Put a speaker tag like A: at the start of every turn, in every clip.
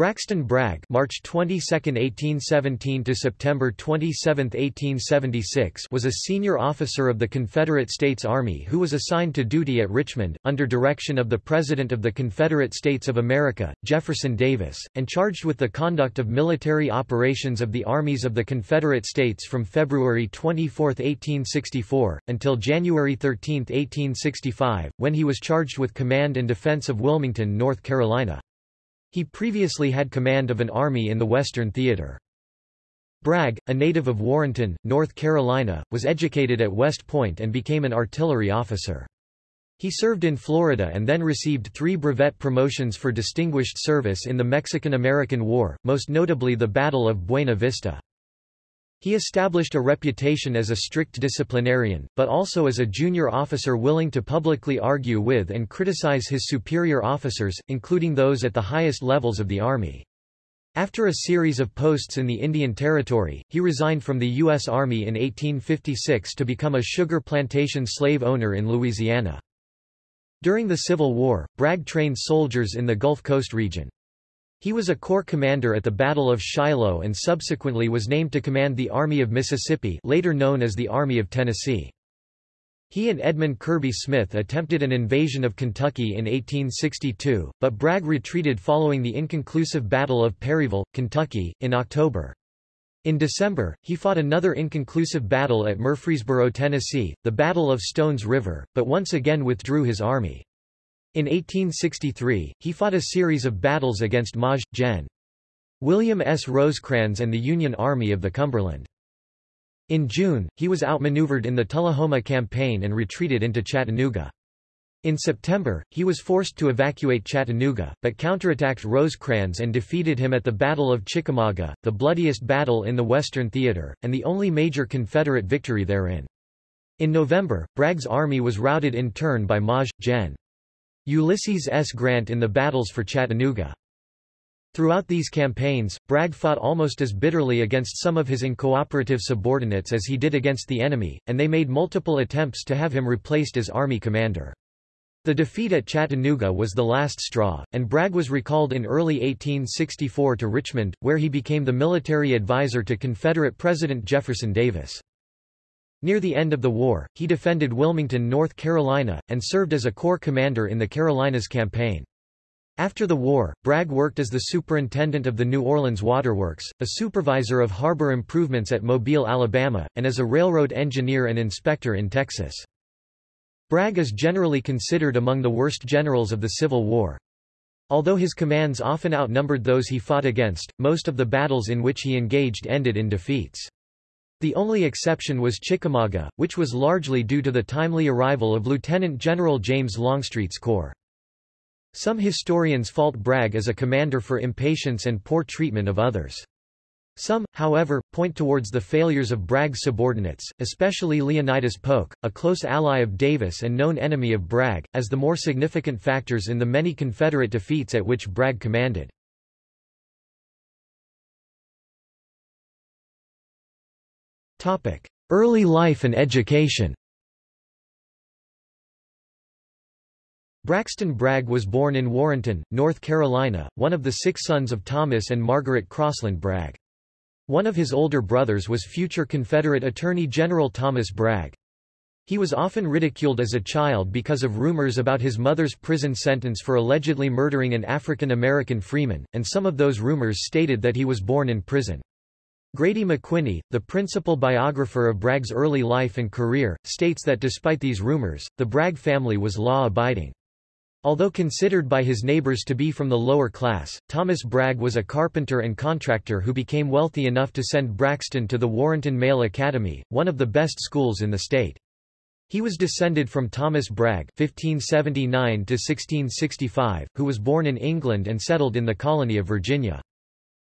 A: Braxton Bragg March 22, 1817 to September 27, 1876 was a senior officer of the Confederate States Army who was assigned to duty at Richmond, under direction of the President of the Confederate States of America, Jefferson Davis, and charged with the conduct of military operations of the armies of the Confederate States from February 24, 1864, until January 13, 1865, when he was charged with command and defense of Wilmington, North Carolina. He previously had command of an army in the Western Theater. Bragg, a native of Warrenton, North Carolina, was educated at West Point and became an artillery officer. He served in Florida and then received three brevet promotions for distinguished service in the Mexican-American War, most notably the Battle of Buena Vista. He established a reputation as a strict disciplinarian, but also as a junior officer willing to publicly argue with and criticize his superior officers, including those at the highest levels of the Army. After a series of posts in the Indian Territory, he resigned from the U.S. Army in 1856 to become a sugar plantation slave owner in Louisiana. During the Civil War, Bragg trained soldiers in the Gulf Coast region. He was a corps commander at the Battle of Shiloh and subsequently was named to command the Army of Mississippi later known as the Army of Tennessee. He and Edmund Kirby Smith attempted an invasion of Kentucky in 1862, but Bragg retreated following the inconclusive Battle of Perryville, Kentucky, in October. In December, he fought another inconclusive battle at Murfreesboro, Tennessee, the Battle of Stones River, but once again withdrew his army. In 1863, he fought a series of battles against Maj. Gen. William S. Rosecrans and the Union Army of the Cumberland. In June, he was outmaneuvered in the Tullahoma Campaign and retreated into Chattanooga. In September, he was forced to evacuate Chattanooga, but counterattacked Rosecrans and defeated him at the Battle of Chickamauga, the bloodiest battle in the Western Theater, and the only major Confederate victory therein. In November, Bragg's army was routed in turn by Maj. Gen. Ulysses S. Grant in the battles for Chattanooga. Throughout these campaigns, Bragg fought almost as bitterly against some of his uncooperative subordinates as he did against the enemy, and they made multiple attempts to have him replaced as army commander. The defeat at Chattanooga was the last straw, and Bragg was recalled in early 1864 to Richmond, where he became the military advisor to Confederate President Jefferson Davis. Near the end of the war, he defended Wilmington, North Carolina, and served as a corps commander in the Carolinas campaign. After the war, Bragg worked as the superintendent of the New Orleans Waterworks, a supervisor of harbor improvements at Mobile, Alabama, and as a railroad engineer and inspector in Texas. Bragg is generally considered among the worst generals of the Civil War. Although his commands often outnumbered those he fought against, most of the battles in which he engaged ended in defeats. The only exception was Chickamauga, which was largely due to the timely arrival of Lieutenant General James Longstreet's corps. Some historians fault Bragg as a commander for impatience and poor treatment of others. Some, however, point towards the failures of Bragg's subordinates, especially Leonidas Polk, a close ally of Davis and known enemy of Bragg, as the more significant factors in the many Confederate defeats at which Bragg commanded. Early life and education Braxton Bragg was born in Warrenton, North Carolina, one of the six sons of Thomas and Margaret Crossland Bragg. One of his older brothers was future Confederate Attorney General Thomas Bragg. He was often ridiculed as a child because of rumors about his mother's prison sentence for allegedly murdering an African American freeman, and some of those rumors stated that he was born in prison. Grady McWhiney, the principal biographer of Bragg's early life and career, states that despite these rumors, the Bragg family was law-abiding. Although considered by his neighbors to be from the lower class, Thomas Bragg was a carpenter and contractor who became wealthy enough to send Braxton to the Warrenton Male Academy, one of the best schools in the state. He was descended from Thomas Bragg (1579–1665), who was born in England and settled in the colony of Virginia.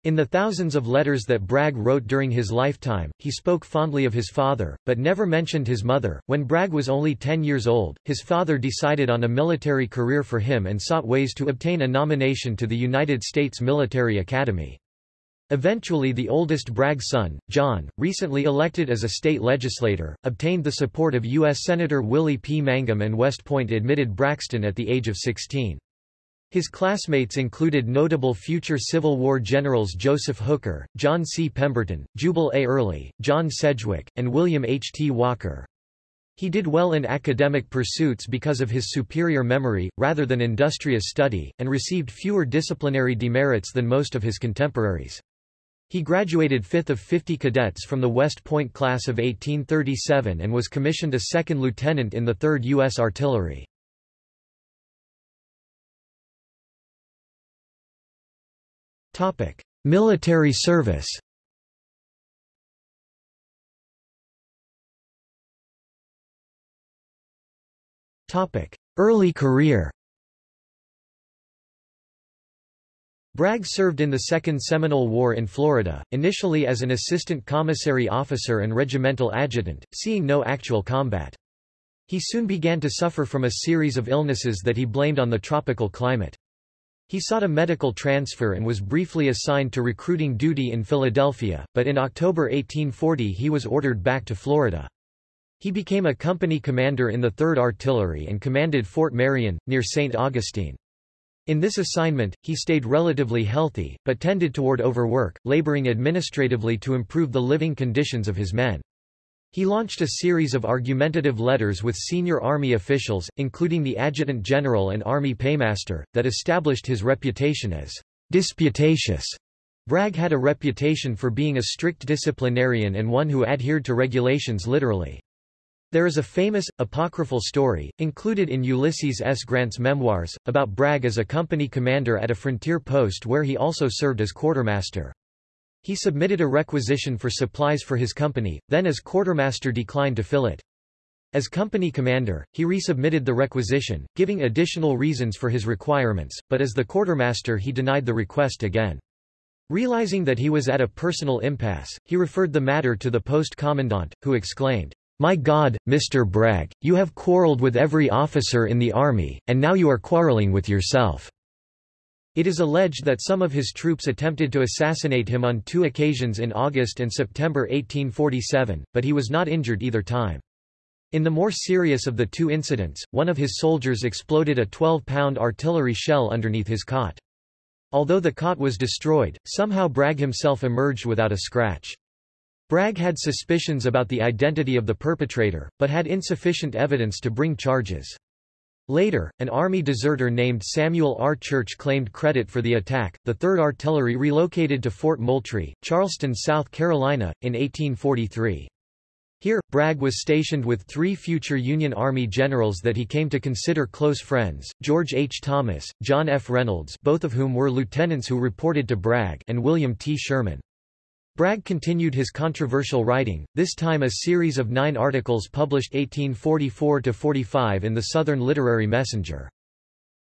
A: In the thousands of letters that Bragg wrote during his lifetime, he spoke fondly of his father, but never mentioned his mother. When Bragg was only 10 years old, his father decided on a military career for him and sought ways to obtain a nomination to the United States Military Academy. Eventually the oldest Bragg son, John, recently elected as a state legislator, obtained the support of U.S. Senator Willie P. Mangum and West Point admitted Braxton at the age of 16. His classmates included notable future Civil War generals Joseph Hooker, John C. Pemberton, Jubal A. Early, John Sedgwick, and William H. T. Walker. He did well in academic pursuits because of his superior memory, rather than industrious study, and received fewer disciplinary demerits than most of his contemporaries. He graduated fifth of 50 cadets from the West Point class of 1837 and was commissioned a second lieutenant in the 3rd U.S. Artillery. Military service Early career Bragg served in the Second Seminole War in Florida, initially as an assistant commissary officer and regimental adjutant, seeing no actual combat. He soon began to suffer from a series of illnesses that he blamed on the tropical climate. He sought a medical transfer and was briefly assigned to recruiting duty in Philadelphia, but in October 1840 he was ordered back to Florida. He became a company commander in the 3rd Artillery and commanded Fort Marion, near St. Augustine. In this assignment, he stayed relatively healthy, but tended toward overwork, laboring administratively to improve the living conditions of his men. He launched a series of argumentative letters with senior Army officials, including the Adjutant General and Army Paymaster, that established his reputation as disputatious. Bragg had a reputation for being a strict disciplinarian and one who adhered to regulations literally. There is a famous, apocryphal story, included in Ulysses S. Grant's memoirs, about Bragg as a company commander at a frontier post where he also served as quartermaster. He submitted a requisition for supplies for his company, then as quartermaster declined to fill it. As company commander, he resubmitted the requisition, giving additional reasons for his requirements, but as the quartermaster he denied the request again. Realizing that he was at a personal impasse, he referred the matter to the post commandant, who exclaimed, My God, Mr. Bragg, you have quarreled with every officer in the army, and now you are quarreling with yourself. It is alleged that some of his troops attempted to assassinate him on two occasions in August and September 1847, but he was not injured either time. In the more serious of the two incidents, one of his soldiers exploded a 12-pound artillery shell underneath his cot. Although the cot was destroyed, somehow Bragg himself emerged without a scratch. Bragg had suspicions about the identity of the perpetrator, but had insufficient evidence to bring charges. Later, an Army deserter named Samuel R. Church claimed credit for the attack. The 3rd Artillery relocated to Fort Moultrie, Charleston, South Carolina, in 1843. Here, Bragg was stationed with three future Union Army generals that he came to consider close friends, George H. Thomas, John F. Reynolds both of whom were lieutenants who reported to Bragg and William T. Sherman. Bragg continued his controversial writing, this time a series of nine articles published 1844–45 in the Southern Literary Messenger.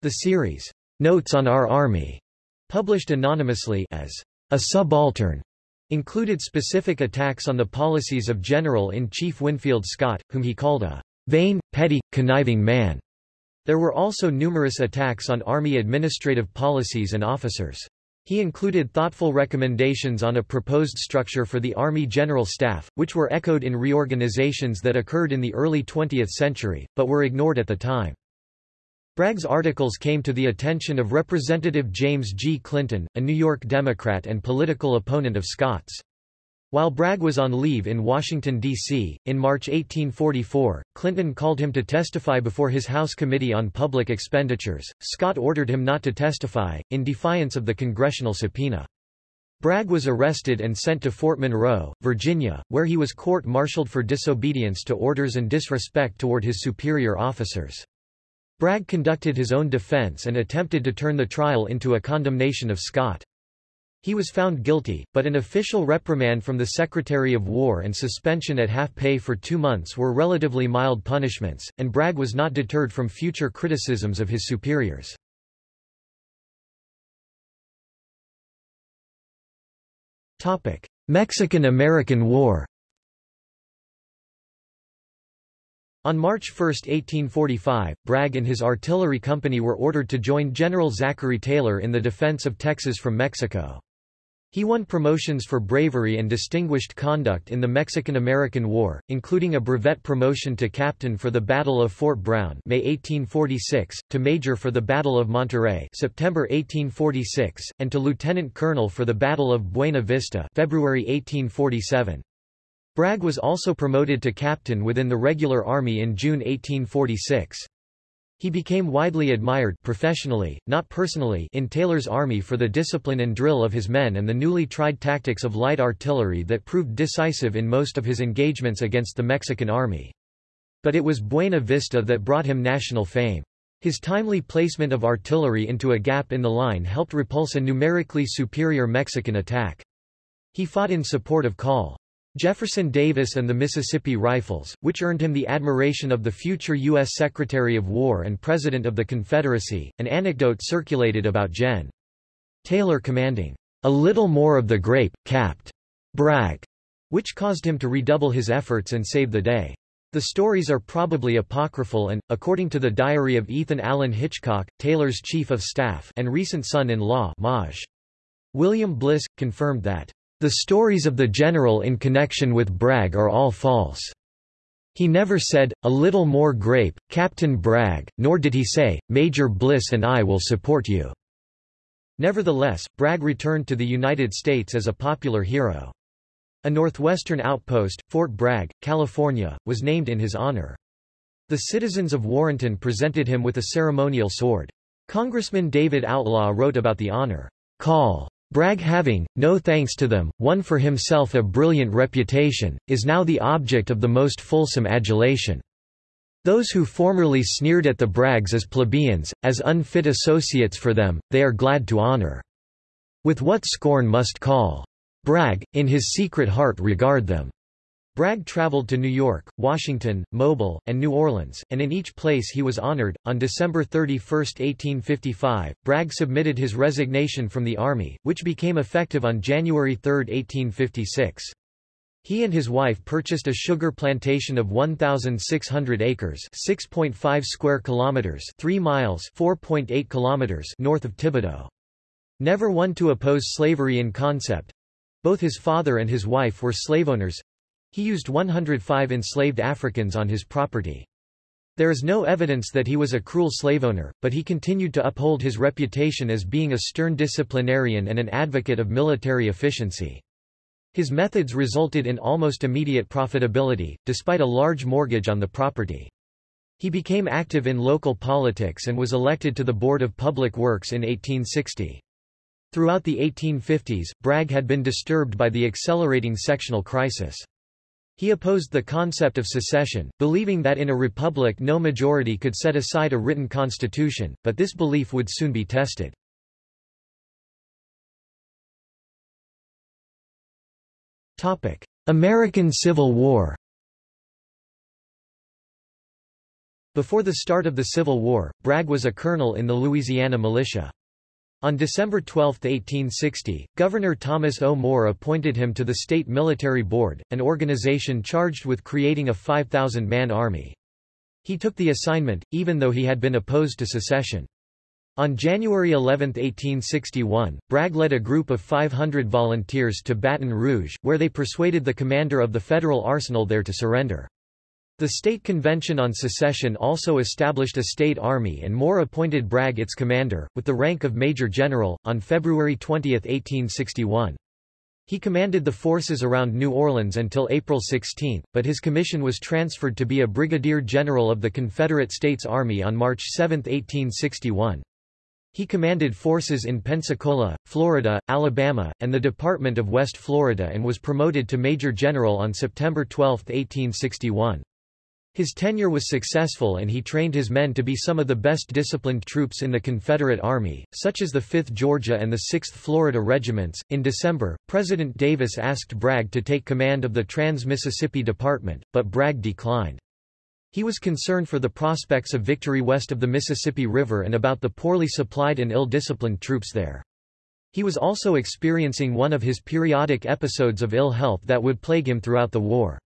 A: The series, Notes on Our Army, published anonymously as a subaltern, included specific attacks on the policies of General-in-Chief Winfield Scott, whom he called a vain, petty, conniving man. There were also numerous attacks on Army administrative policies and officers. He included thoughtful recommendations on a proposed structure for the Army General Staff, which were echoed in reorganizations that occurred in the early 20th century, but were ignored at the time. Bragg's articles came to the attention of Representative James G. Clinton, a New York Democrat and political opponent of Scott's. While Bragg was on leave in Washington, D.C., in March 1844, Clinton called him to testify before his House Committee on Public Expenditures. Scott ordered him not to testify, in defiance of the congressional subpoena. Bragg was arrested and sent to Fort Monroe, Virginia, where he was court-martialed for disobedience to orders and disrespect toward his superior officers. Bragg conducted his own defense and attempted to turn the trial into a condemnation of Scott. He was found guilty, but an official reprimand from the Secretary of War and suspension at half pay for two months were relatively mild punishments, and Bragg was not deterred from future criticisms of his superiors. Mexican–American War On March 1, 1845, Bragg and his artillery company were ordered to join General Zachary Taylor in the defense of Texas from Mexico. He won promotions for bravery and distinguished conduct in the Mexican-American War, including a brevet promotion to captain for the Battle of Fort Brown May 1846, to major for the Battle of Monterrey September 1846, and to lieutenant colonel for the Battle of Buena Vista February 1847. Bragg was also promoted to captain within the regular army in June 1846. He became widely admired professionally, not personally in Taylor's army for the discipline and drill of his men and the newly tried tactics of light artillery that proved decisive in most of his engagements against the Mexican army. But it was Buena Vista that brought him national fame. His timely placement of artillery into a gap in the line helped repulse a numerically superior Mexican attack. He fought in support of Col. Jefferson Davis and the Mississippi Rifles, which earned him the admiration of the future U.S. Secretary of War and President of the Confederacy. An anecdote circulated about Gen. Taylor commanding, a little more of the grape, capped Bragg, which caused him to redouble his efforts and save the day. The stories are probably apocryphal and, according to the diary of Ethan Allen Hitchcock, Taylor's chief of staff and recent son-in-law Maj. William Bliss, confirmed that the stories of the general in connection with Bragg are all false. He never said, a little more grape, Captain Bragg, nor did he say, Major Bliss and I will support you. Nevertheless, Bragg returned to the United States as a popular hero. A northwestern outpost, Fort Bragg, California, was named in his honor. The citizens of Warrenton presented him with a ceremonial sword. Congressman David Outlaw wrote about the honor. Call Bragg having, no thanks to them, won for himself a brilliant reputation, is now the object of the most fulsome adulation. Those who formerly sneered at the Braggs as plebeians, as unfit associates for them, they are glad to honor. With what scorn must call Bragg, in his secret heart regard them. Bragg traveled to New York, Washington, Mobile, and New Orleans, and in each place he was honored. On December 31, 1855, Bragg submitted his resignation from the Army, which became effective on January 3, 1856. He and his wife purchased a sugar plantation of 1,600 acres 6.5 square kilometers 3 miles 4.8 kilometers north of Thibodaux. Never one to oppose slavery in concept, both his father and his wife were slaveowners, he used 105 enslaved Africans on his property. There is no evidence that he was a cruel slave owner, but he continued to uphold his reputation as being a stern disciplinarian and an advocate of military efficiency. His methods resulted in almost immediate profitability, despite a large mortgage on the property. He became active in local politics and was elected to the Board of Public Works in 1860. Throughout the 1850s, Bragg had been disturbed by the accelerating sectional crisis. He opposed the concept of secession, believing that in a republic no majority could set aside a written constitution, but this belief would soon be tested. American Civil War Before the start of the Civil War, Bragg was a colonel in the Louisiana militia. On December 12, 1860, Governor Thomas O. Moore appointed him to the State Military Board, an organization charged with creating a 5,000-man army. He took the assignment, even though he had been opposed to secession. On January 11, 1861, Bragg led a group of 500 volunteers to Baton Rouge, where they persuaded the commander of the federal arsenal there to surrender. The State Convention on Secession also established a state army and Moore appointed Bragg its commander, with the rank of Major General, on February 20, 1861. He commanded the forces around New Orleans until April 16, but his commission was transferred to be a brigadier general of the Confederate States Army on March 7, 1861. He commanded forces in Pensacola, Florida, Alabama, and the Department of West Florida and was promoted to Major General on September 12, 1861. His tenure was successful and he trained his men to be some of the best disciplined troops in the Confederate Army, such as the 5th Georgia and the 6th Florida regiments. In December, President Davis asked Bragg to take command of the Trans-Mississippi Department, but Bragg declined. He was concerned for the prospects of victory west of the Mississippi River and about the poorly supplied and ill-disciplined troops there. He was also experiencing one of his periodic episodes of ill health that would plague him throughout the war.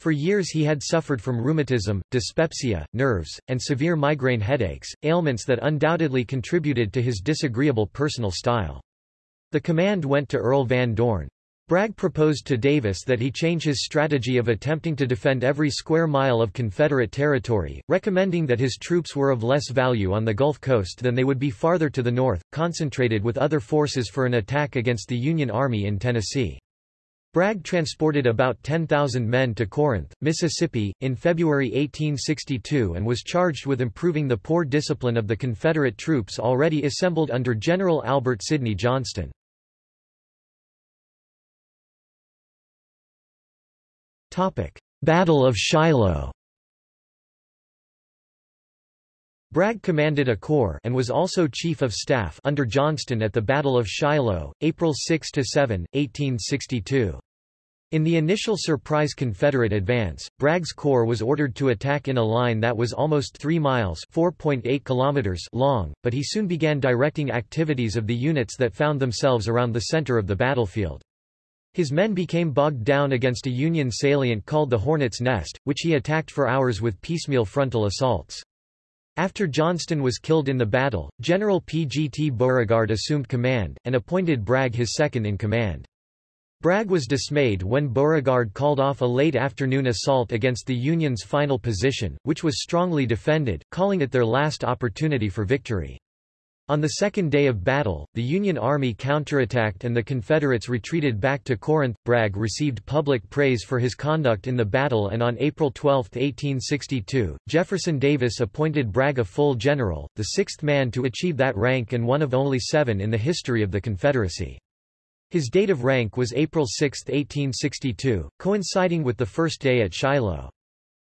A: For years he had suffered from rheumatism, dyspepsia, nerves, and severe migraine headaches, ailments that undoubtedly contributed to his disagreeable personal style. The command went to Earl Van Dorn. Bragg proposed to Davis that he change his strategy of attempting to defend every square mile of Confederate territory, recommending that his troops were of less value on the Gulf Coast than they would be farther to the north, concentrated with other forces for an attack against the Union Army in Tennessee. Bragg transported about 10,000 men to Corinth, Mississippi, in February 1862 and was charged with improving the poor discipline of the Confederate troops already assembled under General Albert Sidney Johnston. Battle of Shiloh Bragg commanded a corps and was also chief of staff under Johnston at the Battle of Shiloh, April 6–7, 1862. In the initial surprise Confederate advance, Bragg's corps was ordered to attack in a line that was almost 3 miles (4.8 kilometers long, but he soon began directing activities of the units that found themselves around the center of the battlefield. His men became bogged down against a Union salient called the Hornet's Nest, which he attacked for hours with piecemeal frontal assaults. After Johnston was killed in the battle, General P. G. T. Beauregard assumed command, and appointed Bragg his second-in-command. Bragg was dismayed when Beauregard called off a late afternoon assault against the Union's final position, which was strongly defended, calling it their last opportunity for victory. On the second day of battle, the Union Army counterattacked and the Confederates retreated back to Corinth. Bragg received public praise for his conduct in the battle and on April 12, 1862, Jefferson Davis appointed Bragg a full general, the sixth man to achieve that rank and one of only seven in the history of the Confederacy. His date of rank was April 6, 1862, coinciding with the first day at Shiloh.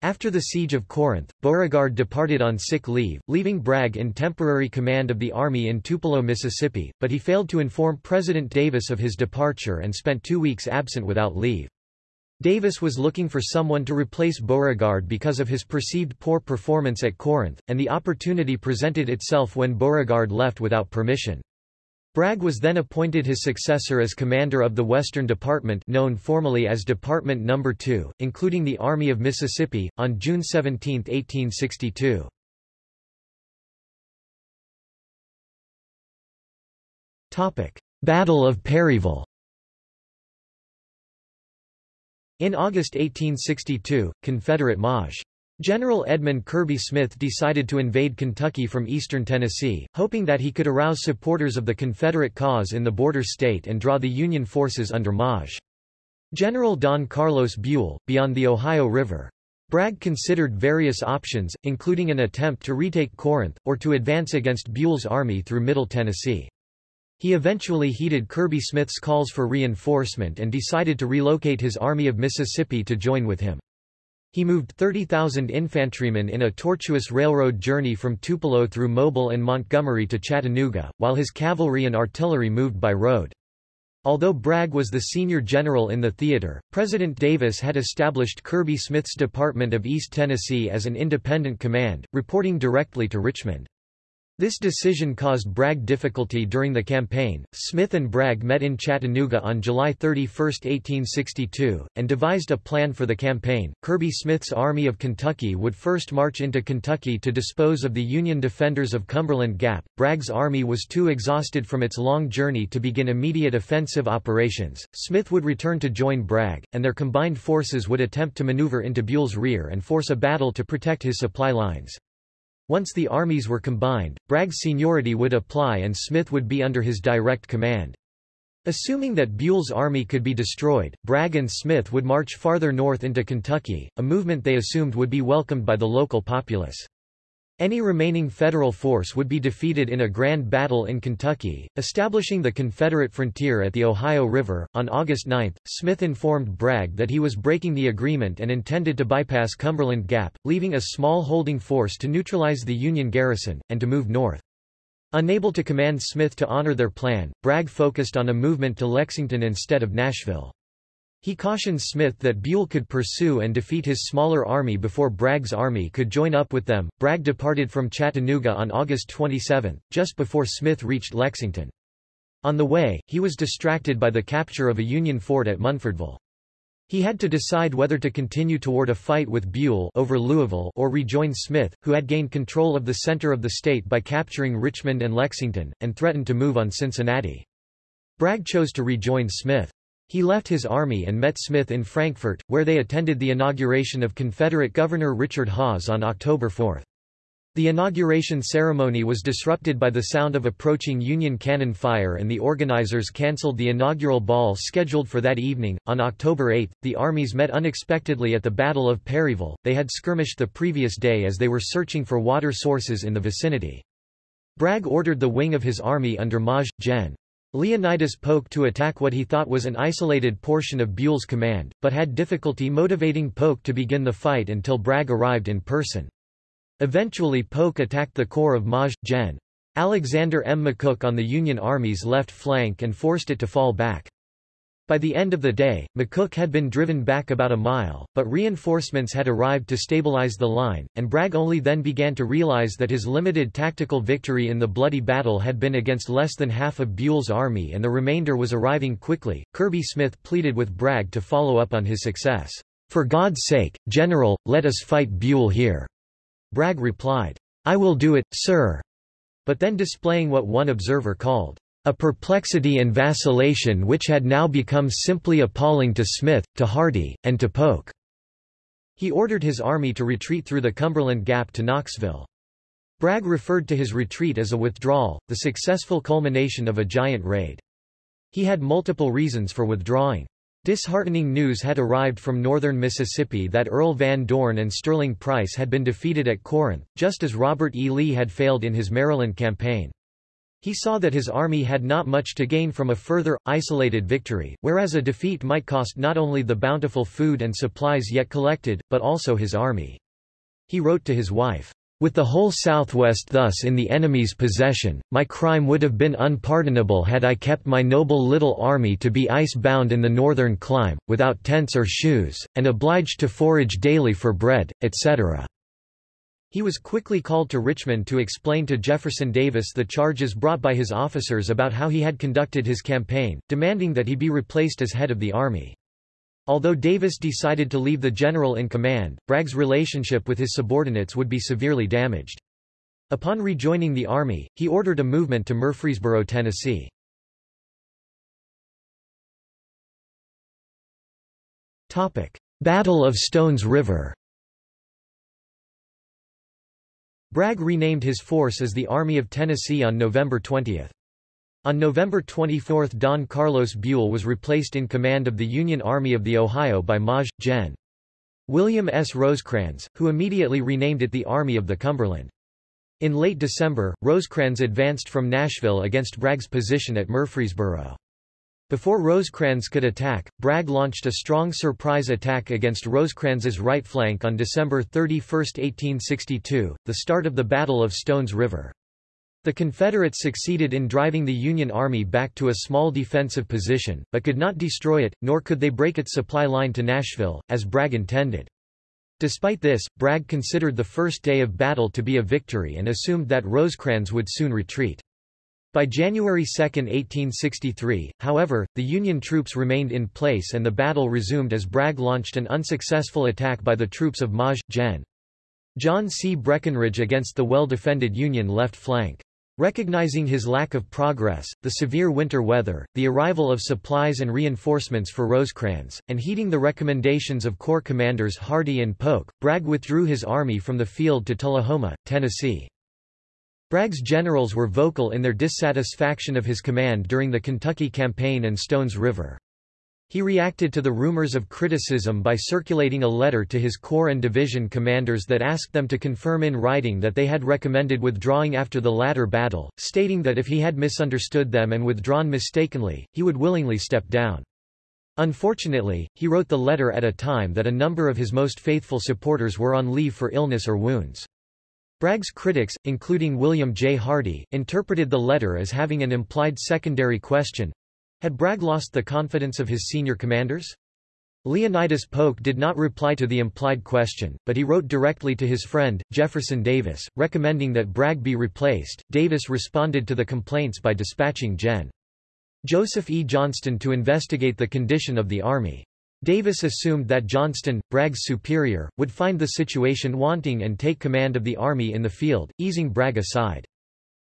A: After the siege of Corinth, Beauregard departed on sick leave, leaving Bragg in temporary command of the army in Tupelo, Mississippi, but he failed to inform President Davis of his departure and spent two weeks absent without leave. Davis was looking for someone to replace Beauregard because of his perceived poor performance at Corinth, and the opportunity presented itself when Beauregard left without permission. Bragg was then appointed his successor as commander of the Western Department known formally as Department No. 2, including the Army of Mississippi, on June 17, 1862. Battle of Perryville In August 1862, Confederate Maj. General Edmund Kirby Smith decided to invade Kentucky from eastern Tennessee, hoping that he could arouse supporters of the Confederate cause in the border state and draw the Union forces under Maj. General Don Carlos Buell, beyond the Ohio River. Bragg considered various options, including an attempt to retake Corinth, or to advance against Buell's army through Middle Tennessee. He eventually heeded Kirby Smith's calls for reinforcement and decided to relocate his Army of Mississippi to join with him. He moved 30,000 infantrymen in a tortuous railroad journey from Tupelo through Mobile and Montgomery to Chattanooga, while his cavalry and artillery moved by road. Although Bragg was the senior general in the theater, President Davis had established Kirby Smith's Department of East Tennessee as an independent command, reporting directly to Richmond. This decision caused Bragg difficulty during the campaign. Smith and Bragg met in Chattanooga on July 31, 1862, and devised a plan for the campaign. Kirby Smith's Army of Kentucky would first march into Kentucky to dispose of the Union defenders of Cumberland Gap. Bragg's army was too exhausted from its long journey to begin immediate offensive operations. Smith would return to join Bragg, and their combined forces would attempt to maneuver into Buell's rear and force a battle to protect his supply lines. Once the armies were combined, Bragg's seniority would apply and Smith would be under his direct command. Assuming that Buell's army could be destroyed, Bragg and Smith would march farther north into Kentucky, a movement they assumed would be welcomed by the local populace. Any remaining Federal force would be defeated in a grand battle in Kentucky, establishing the Confederate frontier at the Ohio River. On August 9, Smith informed Bragg that he was breaking the agreement and intended to bypass Cumberland Gap, leaving a small holding force to neutralize the Union garrison, and to move north. Unable to command Smith to honor their plan, Bragg focused on a movement to Lexington instead of Nashville. He cautioned Smith that Buell could pursue and defeat his smaller army before Bragg's army could join up with them. Bragg departed from Chattanooga on August 27, just before Smith reached Lexington. On the way, he was distracted by the capture of a Union fort at Munfordville. He had to decide whether to continue toward a fight with Buell over Louisville or rejoin Smith, who had gained control of the center of the state by capturing Richmond and Lexington, and threatened to move on Cincinnati. Bragg chose to rejoin Smith. He left his army and met Smith in Frankfort, where they attended the inauguration of Confederate Governor Richard Hawes on October 4. The inauguration ceremony was disrupted by the sound of approaching Union cannon fire and the organizers cancelled the inaugural ball scheduled for that evening. On October 8, the armies met unexpectedly at the Battle of Perryville. They had skirmished the previous day as they were searching for water sources in the vicinity. Bragg ordered the wing of his army under Maj. Gen. Leonidas Polk to attack what he thought was an isolated portion of Buell's command, but had difficulty motivating Polk to begin the fight until Bragg arrived in person. Eventually Polk attacked the corps of Maj. Gen. Alexander M. McCook on the Union Army's left flank and forced it to fall back. By the end of the day, McCook had been driven back about a mile, but reinforcements had arrived to stabilize the line, and Bragg only then began to realize that his limited tactical victory in the bloody battle had been against less than half of Buell's army and the remainder was arriving quickly. Kirby Smith pleaded with Bragg to follow up on his success. For God's sake, General, let us fight Buell here. Bragg replied, I will do it, sir. But then displaying what one observer called, a perplexity and vacillation which had now become simply appalling to Smith, to Hardee, and to Polk. He ordered his army to retreat through the Cumberland Gap to Knoxville. Bragg referred to his retreat as a withdrawal, the successful culmination of a giant raid. He had multiple reasons for withdrawing. Disheartening news had arrived from northern Mississippi that Earl Van Dorn and Sterling Price had been defeated at Corinth, just as Robert E. Lee had failed in his Maryland campaign. He saw that his army had not much to gain from a further, isolated victory, whereas a defeat might cost not only the bountiful food and supplies yet collected, but also his army. He wrote to his wife, with the whole Southwest thus in the enemy's possession, my crime would have been unpardonable had I kept my noble little army to be ice-bound in the northern clime, without tents or shoes, and obliged to forage daily for bread, etc. He was quickly called to Richmond to explain to Jefferson Davis the charges brought by his officers about how he had conducted his campaign, demanding that he be replaced as head of the army. Although Davis decided to leave the general in command, Bragg's relationship with his subordinates would be severely damaged. Upon rejoining the army, he ordered a movement to Murfreesboro, Tennessee. Battle of Stones River Bragg renamed his force as the Army of Tennessee on November 20. On November 24 Don Carlos Buell was replaced in command of the Union Army of the Ohio by Maj. Gen. William S. Rosecrans, who immediately renamed it the Army of the Cumberland. In late December, Rosecrans advanced from Nashville against Bragg's position at Murfreesboro. Before Rosecrans could attack, Bragg launched a strong surprise attack against Rosecrans's right flank on December 31, 1862, the start of the Battle of Stones River. The Confederates succeeded in driving the Union Army back to a small defensive position, but could not destroy it, nor could they break its supply line to Nashville, as Bragg intended. Despite this, Bragg considered the first day of battle to be a victory and assumed that Rosecrans would soon retreat. By January 2, 1863, however, the Union troops remained in place and the battle resumed as Bragg launched an unsuccessful attack by the troops of Maj. Gen. John C. Breckinridge against the well-defended Union left flank. Recognizing his lack of progress, the severe winter weather, the arrival of supplies and reinforcements for Rosecrans, and heeding the recommendations of Corps commanders Hardee and Polk, Bragg withdrew his army from the field to Tullahoma, Tennessee. Bragg's generals were vocal in their dissatisfaction of his command during the Kentucky Campaign and Stones River. He reacted to the rumors of criticism by circulating a letter to his corps and division commanders that asked them to confirm in writing that they had recommended withdrawing after the latter battle, stating that if he had misunderstood them and withdrawn mistakenly, he would willingly step down. Unfortunately, he wrote the letter at a time that a number of his most faithful supporters were on leave for illness or wounds. Bragg's critics, including William J. Hardee, interpreted the letter as having an implied secondary question, had Bragg lost the confidence of his senior commanders? Leonidas Polk did not reply to the implied question, but he wrote directly to his friend, Jefferson Davis, recommending that Bragg be replaced. Davis responded to the complaints by dispatching Gen. Joseph E. Johnston to investigate the condition of the army. Davis assumed that Johnston, Bragg's superior, would find the situation wanting and take command of the army in the field, easing Bragg aside.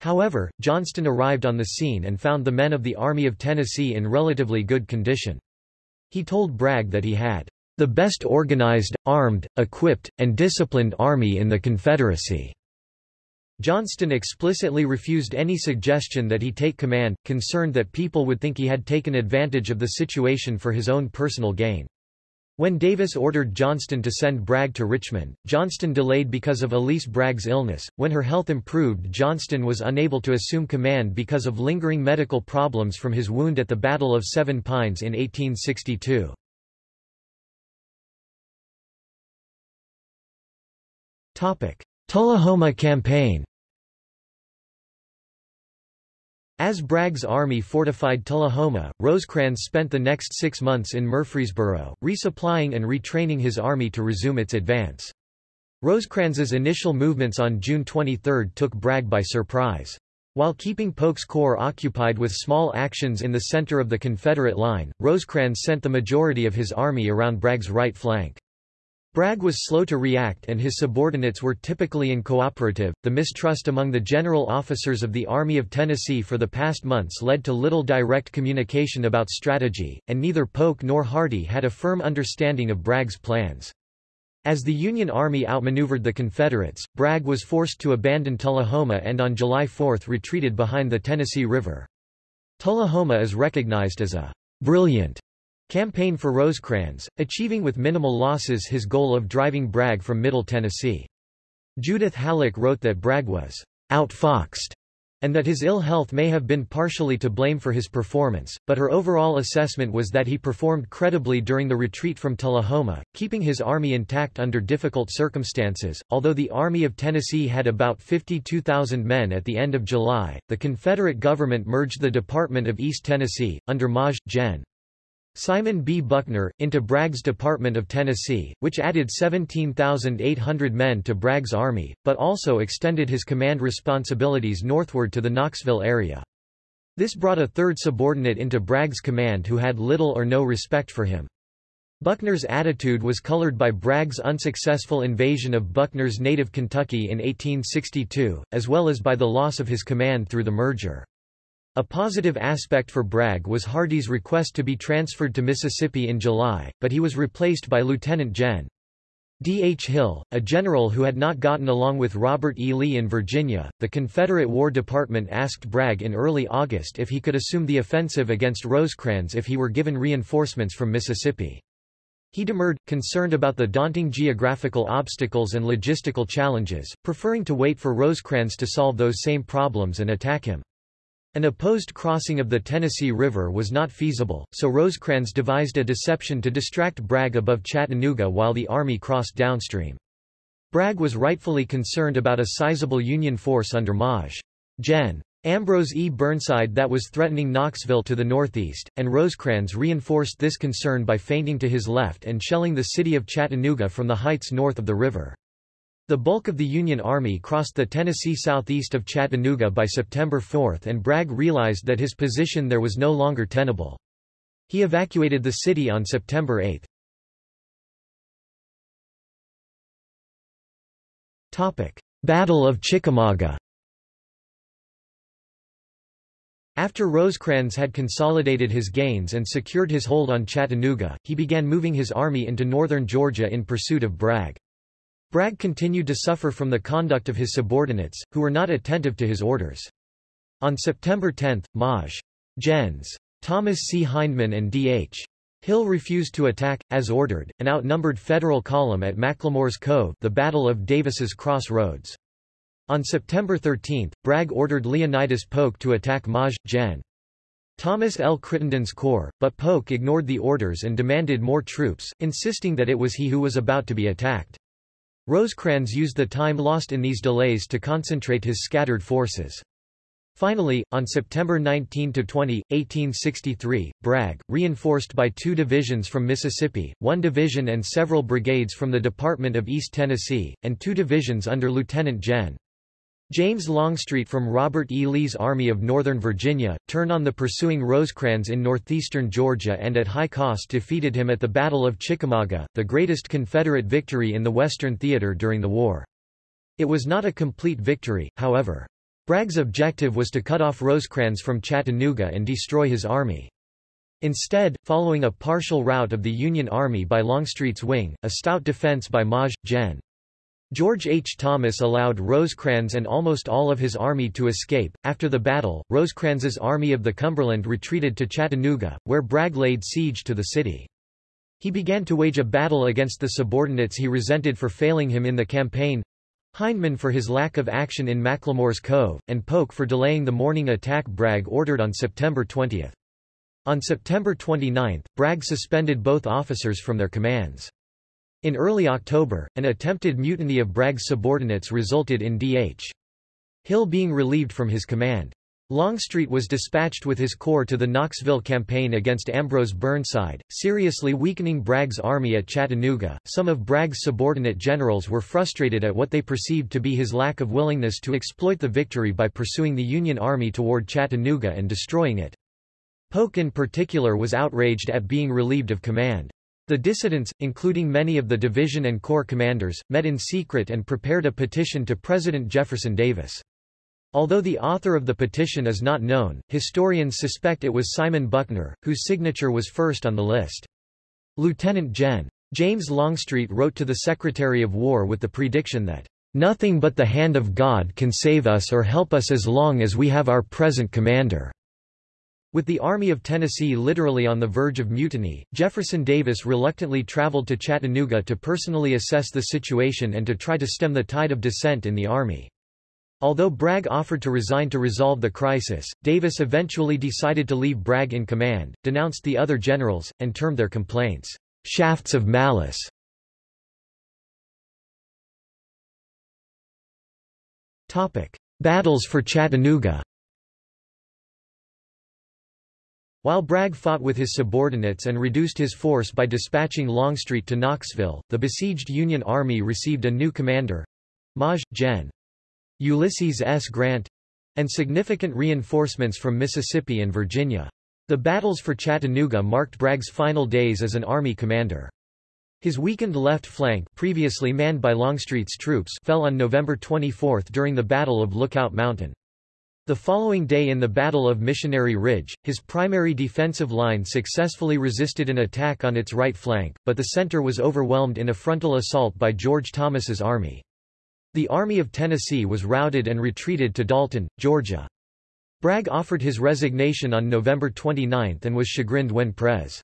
A: However, Johnston arrived on the scene and found the men of the Army of Tennessee in relatively good condition. He told Bragg that he had the best organized, armed, equipped, and disciplined army in the Confederacy. Johnston explicitly refused any suggestion that he take command, concerned that people would think he had taken advantage of the situation for his own personal gain. When Davis ordered Johnston to send Bragg to Richmond, Johnston delayed because of Elise Bragg's illness. When her health improved, Johnston was unable to assume command because of lingering medical problems from his wound at the Battle of Seven Pines in 1862. Topic: Tullahoma Campaign. As Bragg's army fortified Tullahoma, Rosecrans spent the next six months in Murfreesboro, resupplying and retraining his army to resume its advance. Rosecrans's initial movements on June 23 took Bragg by surprise. While keeping Polk's corps occupied with small actions in the center of the Confederate line, Rosecrans sent the majority of his army around Bragg's right flank. Bragg was slow to react and his subordinates were typically uncooperative. The mistrust among the general officers of the Army of Tennessee for the past months led to little direct communication about strategy, and neither Polk nor Hardee had a firm understanding of Bragg's plans. As the Union Army outmaneuvered the Confederates, Bragg was forced to abandon Tullahoma and on July 4 retreated behind the Tennessee River. Tullahoma is recognized as a brilliant Campaign for Rosecrans, achieving with minimal losses his goal of driving Bragg from Middle Tennessee. Judith Hallock wrote that Bragg was outfoxed and that his ill health may have been partially to blame for his performance, but her overall assessment was that he performed credibly during the retreat from Tullahoma, keeping his army intact under difficult circumstances. Although the Army of Tennessee had about 52,000 men at the end of July, the Confederate government merged the Department of East Tennessee, under Maj. Gen. Simon B. Buckner, into Bragg's Department of Tennessee, which added 17,800 men to Bragg's army, but also extended his command responsibilities northward to the Knoxville area. This brought a third subordinate into Bragg's command who had little or no respect for him. Buckner's attitude was colored by Bragg's unsuccessful invasion of Buckner's native Kentucky in 1862, as well as by the loss of his command through the merger. A positive aspect for Bragg was Hardee's request to be transferred to Mississippi in July, but he was replaced by Lieutenant Gen. D. H. Hill, a general who had not gotten along with Robert E. Lee in Virginia. The Confederate War Department asked Bragg in early August if he could assume the offensive against Rosecrans if he were given reinforcements from Mississippi. He demurred, concerned about the daunting geographical obstacles and logistical challenges, preferring to wait for Rosecrans to solve those same problems and attack him. An opposed crossing of the Tennessee River was not feasible, so Rosecrans devised a deception to distract Bragg above Chattanooga while the Army crossed downstream. Bragg was rightfully concerned about a sizable Union force under Maj. Gen. Ambrose E. Burnside that was threatening Knoxville to the northeast, and Rosecrans reinforced this concern by feinting to his left and shelling the city of Chattanooga from the heights north of the river. The bulk of the Union Army crossed the Tennessee southeast of Chattanooga by September 4 and Bragg realized that his position there was no longer tenable. He evacuated the city on September 8. Battle of Chickamauga After Rosecrans had consolidated his gains and secured his hold on Chattanooga, he began moving his army into northern Georgia in pursuit of Bragg. Bragg continued to suffer from the conduct of his subordinates, who were not attentive to his orders. On September 10, Maj. Gens. Thomas C. Hindman and D.H. Hill refused to attack, as ordered, an outnumbered Federal column at McLemore's Cove the Battle of Davis's Cross Roads. On September 13, Bragg ordered Leonidas Polk to attack Maj. Gen. Thomas L. Crittenden's corps, but Polk ignored the orders and demanded more troops, insisting that it was he who was about to be attacked. Rosecrans used the time lost in these delays to concentrate his scattered forces. Finally, on September 19–20, 1863, Bragg, reinforced by two divisions from Mississippi, one division and several brigades from the Department of East Tennessee, and two divisions under Lieutenant Gen. James Longstreet from Robert E. Lee's Army of Northern Virginia, turned on the pursuing Rosecrans in northeastern Georgia and at high cost defeated him at the Battle of Chickamauga, the greatest Confederate victory in the Western Theater during the war. It was not a complete victory, however. Bragg's objective was to cut off Rosecrans from Chattanooga and destroy his army. Instead, following a partial rout of the Union Army by Longstreet's wing, a stout defense by Maj. Gen. George H. Thomas allowed Rosecrans and almost all of his army to escape. After the battle, Rosecrans's Army of the Cumberland retreated to Chattanooga, where Bragg laid siege to the city. He began to wage a battle against the subordinates he resented for failing him in the campaign, Hindman for his lack of action in McLemore's Cove, and Polk for delaying the morning attack Bragg ordered on September 20. On September 29, Bragg suspended both officers from their commands. In early October, an attempted mutiny of Bragg's subordinates resulted in D.H. Hill being relieved from his command. Longstreet was dispatched with his corps to the Knoxville campaign against Ambrose Burnside, seriously weakening Bragg's army at Chattanooga. Some of Bragg's subordinate generals were frustrated at what they perceived to be his lack of willingness to exploit the victory by pursuing the Union Army toward Chattanooga and destroying it. Polk in particular was outraged at being relieved of command. The dissidents, including many of the division and corps commanders, met in secret and prepared a petition to President Jefferson Davis. Although the author of the petition is not known, historians suspect it was Simon Buckner, whose signature was first on the list. Lieutenant Gen. James Longstreet wrote to the Secretary of War with the prediction that, "...nothing but the hand of God can save us or help us as long as we have our present commander." With the Army of Tennessee literally on the verge of mutiny, Jefferson Davis reluctantly traveled to Chattanooga to personally assess the situation and to try to stem the tide of dissent in the Army. Although Bragg offered to resign to resolve the crisis, Davis eventually decided to leave Bragg in command, denounced the other generals, and termed their complaints, "...shafts of malice." Battles for Chattanooga While Bragg fought with his subordinates and reduced his force by dispatching Longstreet to Knoxville, the besieged Union Army received a new commander—Maj. Gen. Ulysses S. Grant—and significant reinforcements from Mississippi and Virginia. The battles for Chattanooga marked Bragg's final days as an army commander. His weakened left flank previously manned by Longstreet's troops fell on November 24 during the Battle of Lookout Mountain. The following day in the Battle of Missionary Ridge, his primary defensive line successfully resisted an attack on its right flank, but the center was overwhelmed in a frontal assault by George Thomas's army. The Army of Tennessee was routed and retreated to Dalton, Georgia. Bragg offered his resignation on November 29 and was chagrined when Pres.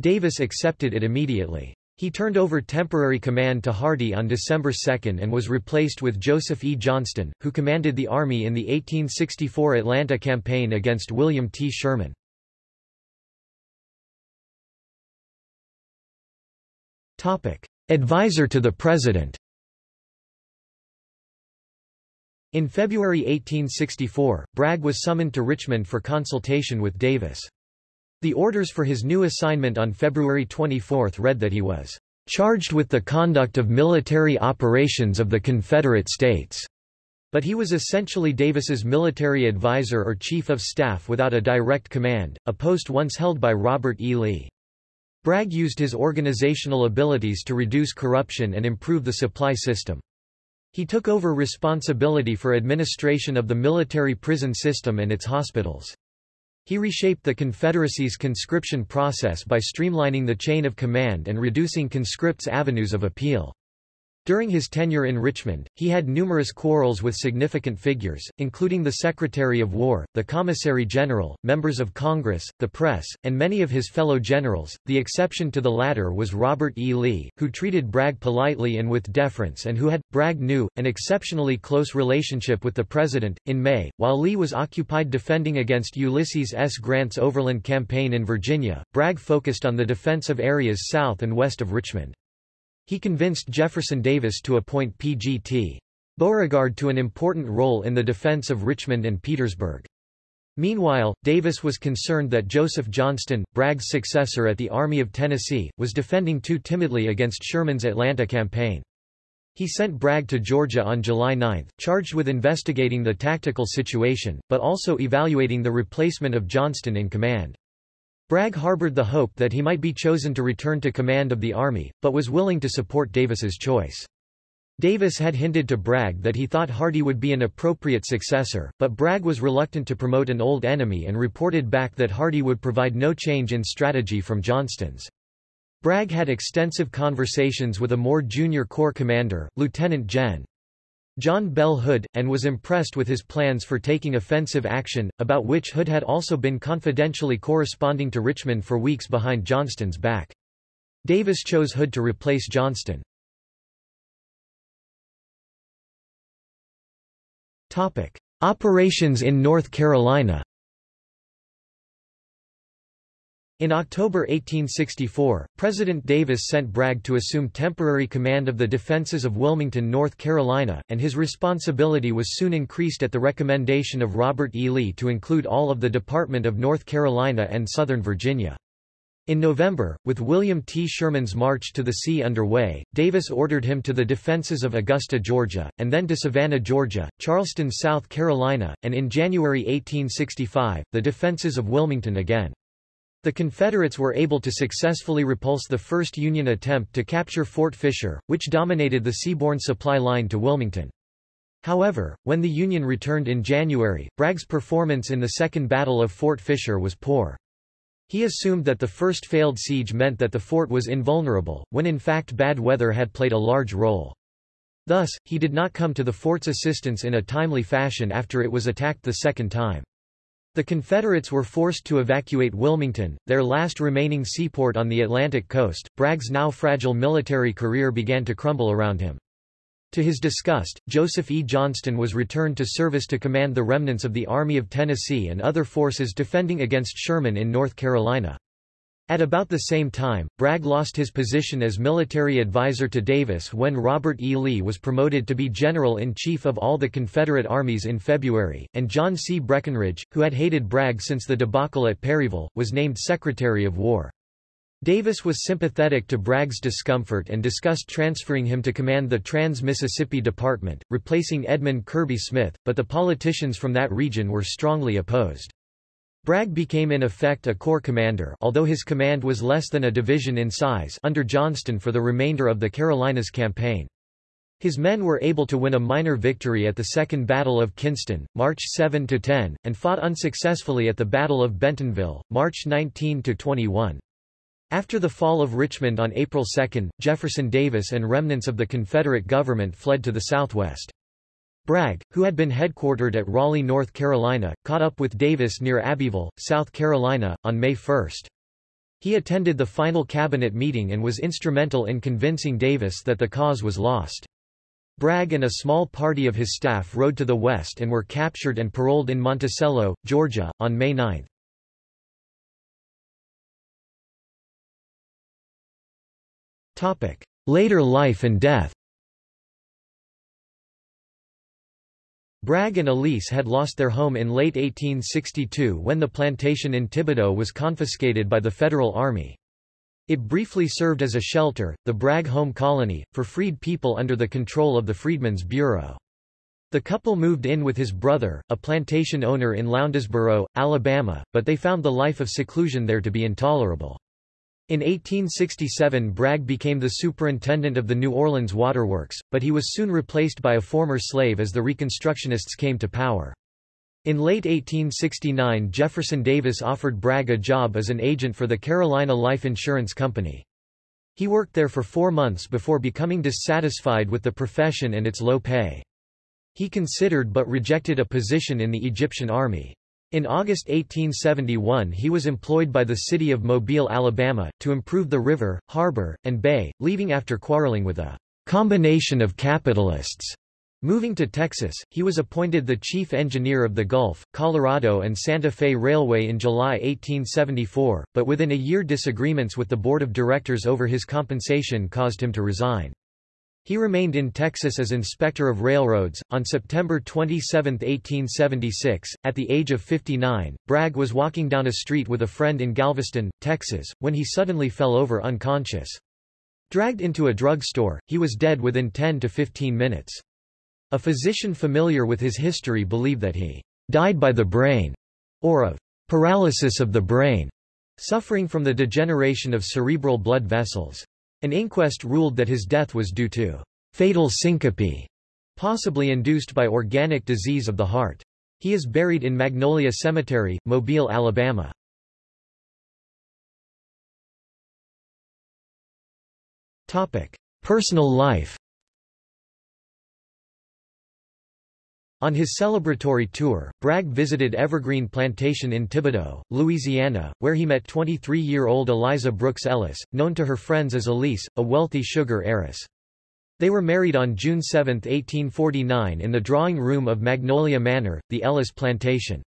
A: Davis accepted it immediately. He turned over temporary command to Hardee on December 2 and was replaced with Joseph E. Johnston, who commanded the Army in the 1864 Atlanta campaign against William T. Sherman. Advisor to the President In February 1864, Bragg was summoned to Richmond for consultation with Davis. The orders for his new assignment on February 24 read that he was charged with the conduct of military operations of the Confederate States. But he was essentially Davis's military advisor or chief of staff without a direct command, a post once held by Robert E. Lee. Bragg used his organizational abilities to reduce corruption and improve the supply system. He took over responsibility for administration of the military prison system and its hospitals. He reshaped the Confederacy's conscription process by streamlining the chain of command and reducing conscripts' avenues of appeal. During his tenure in Richmond, he had numerous quarrels with significant figures, including the Secretary of War, the Commissary General, members of Congress, the press, and many of his fellow generals. The exception to the latter was Robert E. Lee, who treated Bragg politely and with deference and who had, Bragg knew, an exceptionally close relationship with the President. In May, while Lee was occupied defending against Ulysses S. Grant's overland campaign in Virginia, Bragg focused on the defense of areas south and west of Richmond. He convinced Jefferson Davis to appoint P.G.T. Beauregard to an important role in the defense of Richmond and Petersburg. Meanwhile, Davis was concerned that Joseph Johnston, Bragg's successor at the Army of Tennessee, was defending too timidly against Sherman's Atlanta campaign. He sent Bragg to Georgia on July 9, charged with investigating the tactical situation, but also evaluating the replacement of Johnston in command. Bragg harbored the hope that he might be chosen to return to command of the army, but was willing to support Davis's choice. Davis had hinted to Bragg that he thought Hardee would be an appropriate successor, but Bragg was reluctant to promote an old enemy and reported back that Hardee would provide no change in strategy from Johnston's. Bragg had extensive conversations with a more junior corps commander, Lieutenant Gen. John Bell Hood, and was impressed with his plans for taking offensive action, about which Hood had also been confidentially corresponding to Richmond for weeks behind Johnston's back. Davis chose Hood to replace Johnston. Operations in North Carolina In October 1864, President Davis sent Bragg to assume temporary command of the defenses of Wilmington, North Carolina, and his responsibility was soon increased at the recommendation of Robert E. Lee to include all of the Department of North Carolina and Southern Virginia. In November, with William T. Sherman's march to the sea underway, Davis ordered him to the defenses of Augusta, Georgia, and then to Savannah, Georgia, Charleston, South Carolina, and in January 1865, the defenses of Wilmington again. The Confederates were able to successfully repulse the first Union attempt to capture Fort Fisher, which dominated the seaborne supply line to Wilmington. However, when the Union returned in January, Bragg's performance in the Second Battle of Fort Fisher was poor. He assumed that the first failed siege meant that the fort was invulnerable, when in fact bad weather had played a large role. Thus, he did not come to the fort's assistance in a timely fashion after it was attacked the second time. The Confederates were forced to evacuate Wilmington, their last remaining seaport on the Atlantic coast. Bragg's now fragile military career began to crumble around him. To his disgust, Joseph E. Johnston was returned to service to command the remnants of the Army of Tennessee and other forces defending against Sherman in North Carolina. At about the same time, Bragg lost his position as military advisor to Davis when Robert E. Lee was promoted to be General-in-Chief of all the Confederate armies in February, and John C. Breckinridge, who had hated Bragg since the debacle at Perryville, was named Secretary of War. Davis was sympathetic to Bragg's discomfort and discussed transferring him to command the Trans-Mississippi Department, replacing Edmund Kirby Smith, but the politicians from that region were strongly opposed. Bragg became in effect a corps commander although his command was less than a division in size under Johnston for the remainder of the Carolinas campaign. His men were able to win a minor victory at the Second Battle of Kinston, March 7–10, and fought unsuccessfully at the Battle of Bentonville, March 19–21. After the fall of Richmond on April 2, Jefferson Davis and remnants of the Confederate government fled to the southwest. Bragg, who had been headquartered at Raleigh, North Carolina, caught up with Davis near Abbeville, South Carolina, on May 1. He attended the final cabinet meeting and was instrumental in convincing Davis that the cause was lost. Bragg and a small party of his staff rode to the west and were captured and paroled in Monticello, Georgia, on May 9. Later life and death Bragg and Elise had lost their home in late 1862 when the plantation in Thibodaux was confiscated by the Federal Army. It briefly served as a shelter, the Bragg Home Colony, for freed people under the control of the Freedmen's Bureau. The couple moved in with his brother, a plantation owner in Lowndesboro, Alabama, but they found the life of seclusion there to be intolerable. In 1867 Bragg became the superintendent of the New Orleans Waterworks, but he was soon replaced by a former slave as the Reconstructionists came to power. In late 1869 Jefferson Davis offered Bragg a job as an agent for the Carolina Life Insurance Company. He worked there for four months before becoming dissatisfied with the profession and its low pay. He considered but rejected a position in the Egyptian army. In August 1871 he was employed by the city of Mobile, Alabama, to improve the river, harbor, and bay, leaving after quarreling with a combination of capitalists. Moving to Texas, he was appointed the chief engineer of the Gulf, Colorado and Santa Fe Railway in July 1874, but within a year disagreements with the board of directors over his compensation caused him to resign. He remained in Texas as Inspector of Railroads. On September 27, 1876, at the age of 59, Bragg was walking down a street with a friend in Galveston, Texas, when he suddenly fell over unconscious. Dragged into a drugstore, he was dead within 10 to 15 minutes. A physician familiar with his history believed that he died by the brain, or of paralysis of the brain, suffering from the degeneration of cerebral blood vessels. An inquest ruled that his death was due to fatal syncope, possibly induced by organic disease of the heart. He is buried in Magnolia Cemetery, Mobile, Alabama. Topic: Personal life On his celebratory tour, Bragg visited Evergreen Plantation in Thibodaux, Louisiana, where he met 23-year-old Eliza Brooks Ellis, known to her friends as Elise, a wealthy sugar heiress. They were married on June 7, 1849 in the drawing room of Magnolia Manor, the Ellis plantation.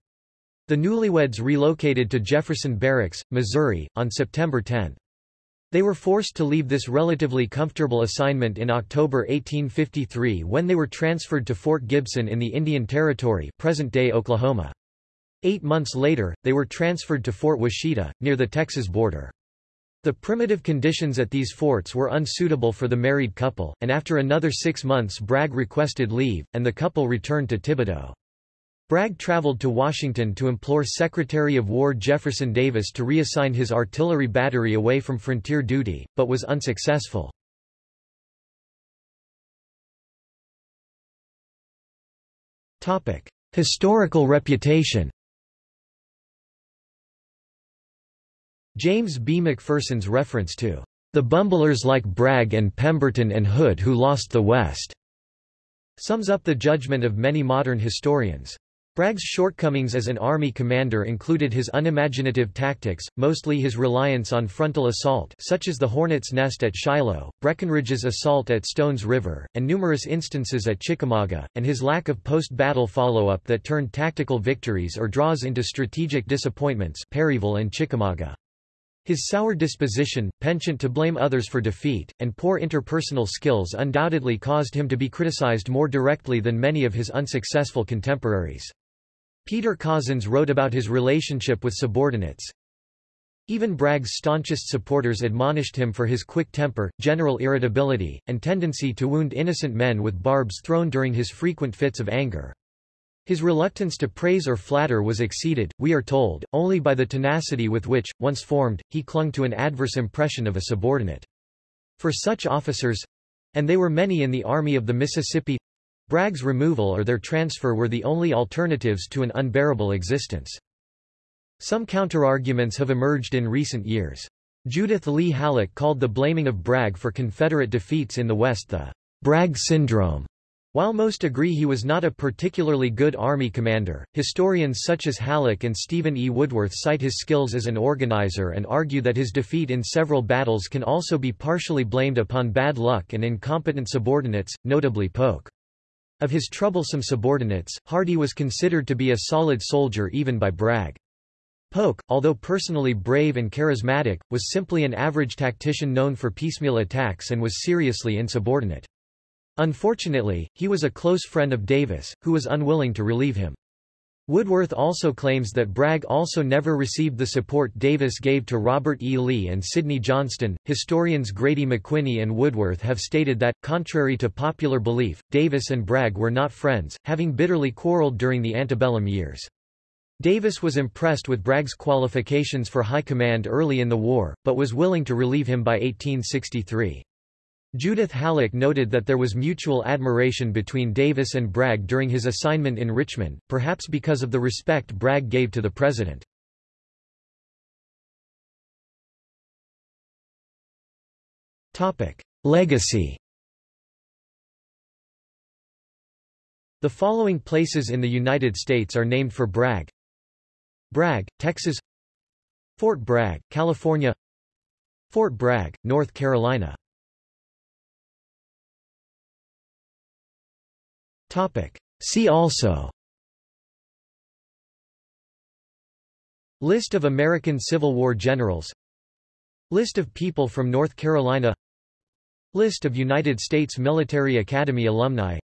A: The newlyweds relocated to Jefferson Barracks, Missouri, on September 10. They were forced to leave this relatively comfortable assignment in October 1853 when they were transferred to Fort Gibson in the Indian Territory present-day Oklahoma. Eight months later, they were transferred to Fort Washita, near the Texas border. The primitive conditions at these forts were unsuitable for the married couple, and after another six months Bragg requested leave, and the couple returned to Thibodaux. Bragg traveled to Washington to implore Secretary of War Jefferson Davis to reassign his artillery battery away from frontier duty, but was unsuccessful. Historical reputation James B. McPherson's reference to the bumblers like Bragg and Pemberton and Hood who lost the West sums up the judgment of many modern historians. Bragg's shortcomings as an army commander included his unimaginative tactics, mostly his reliance on frontal assault such as the Hornet's Nest at Shiloh, Breckinridge's assault at Stones River, and numerous instances at Chickamauga, and his lack of post-battle follow-up that turned tactical victories or draws into strategic disappointments Perryville and Chickamauga. His sour disposition, penchant to blame others for defeat, and poor interpersonal skills undoubtedly caused him to be criticized more directly than many of his unsuccessful contemporaries. Peter Cozzens wrote about his relationship with subordinates. Even Bragg's staunchest supporters admonished him for his quick temper, general irritability, and tendency to wound innocent men with barbs thrown during his frequent fits of anger. His reluctance to praise or flatter was exceeded, we are told, only by the tenacity with which, once formed, he clung to an adverse impression of a subordinate. For such officers—and they were many in the Army of the Mississippi Bragg's removal or their transfer were the only alternatives to an unbearable existence. Some counterarguments have emerged in recent years. Judith Lee Hallock called the blaming of Bragg for Confederate defeats in the West the Bragg syndrome. While most agree he was not a particularly good Army commander, historians such as Hallock and Stephen E. Woodworth cite his skills as an organizer and argue that his defeat in several battles can also be partially blamed upon bad luck and incompetent subordinates, notably Polk. Of his troublesome subordinates, Hardee was considered to be a solid soldier even by Bragg. Polk, although personally brave and charismatic, was simply an average tactician known for piecemeal attacks and was seriously insubordinate. Unfortunately, he was a close friend of Davis, who was unwilling to relieve him. Woodworth also claims that Bragg also never received the support Davis gave to Robert E. Lee and Sidney Johnston. Historians Grady McWhiney and Woodworth have stated that, contrary to popular belief, Davis and Bragg were not friends, having bitterly quarreled during the antebellum years. Davis was impressed with Bragg's qualifications for high command early in the war, but was willing to relieve him by 1863. Judith Hallock noted that there was mutual admiration between Davis and Bragg during his assignment in Richmond, perhaps because of the respect Bragg gave to the president. Legacy The following places in the United States are named for Bragg. Bragg, Texas Fort Bragg, California Fort Bragg, North Carolina Topic. See also. List of American Civil War generals. List of people from North Carolina. List of United States Military Academy alumni.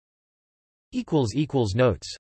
A: Notes